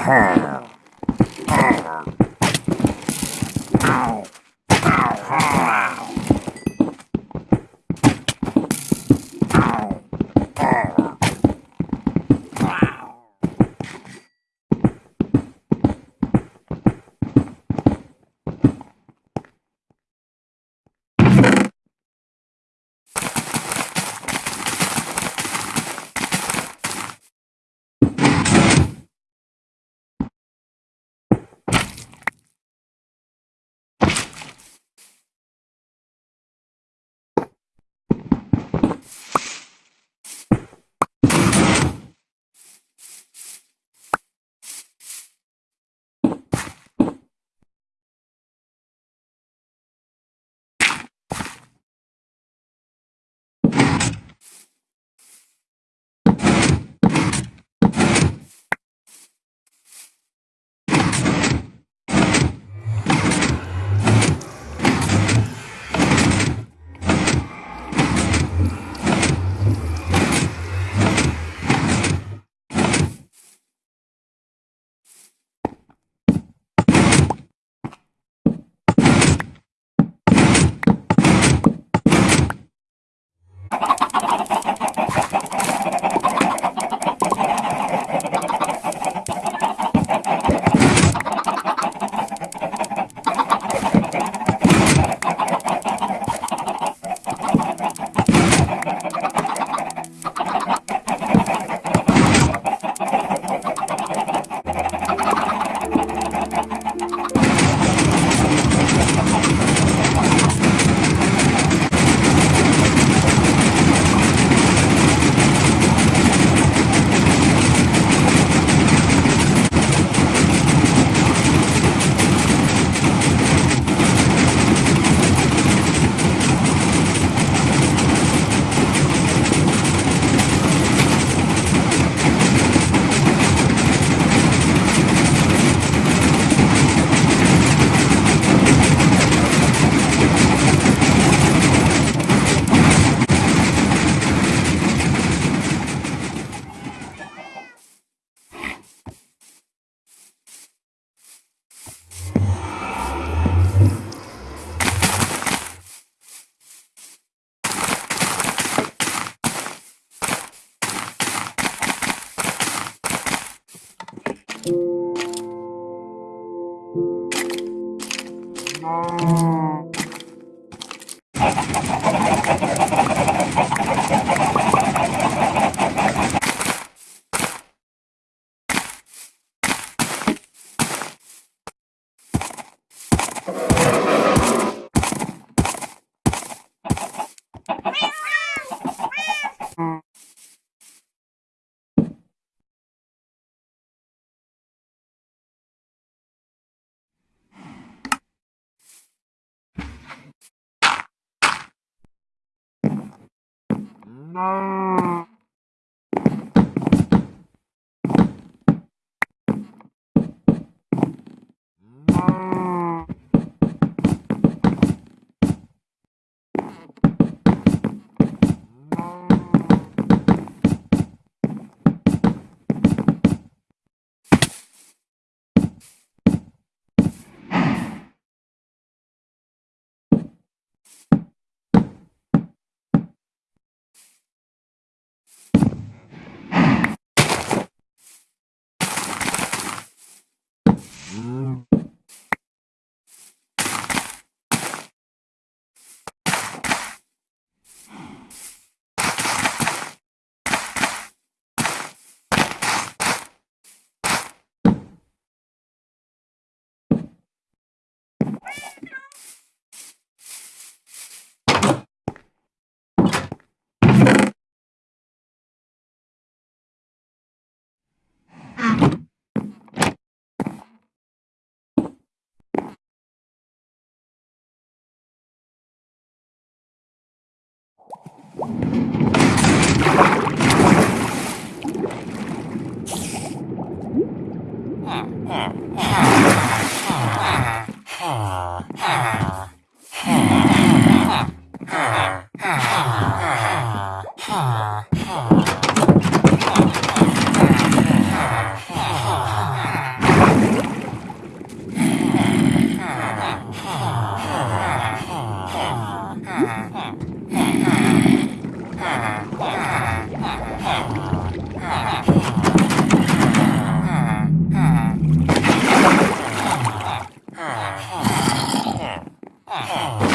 ha No. No. Ah. Ah.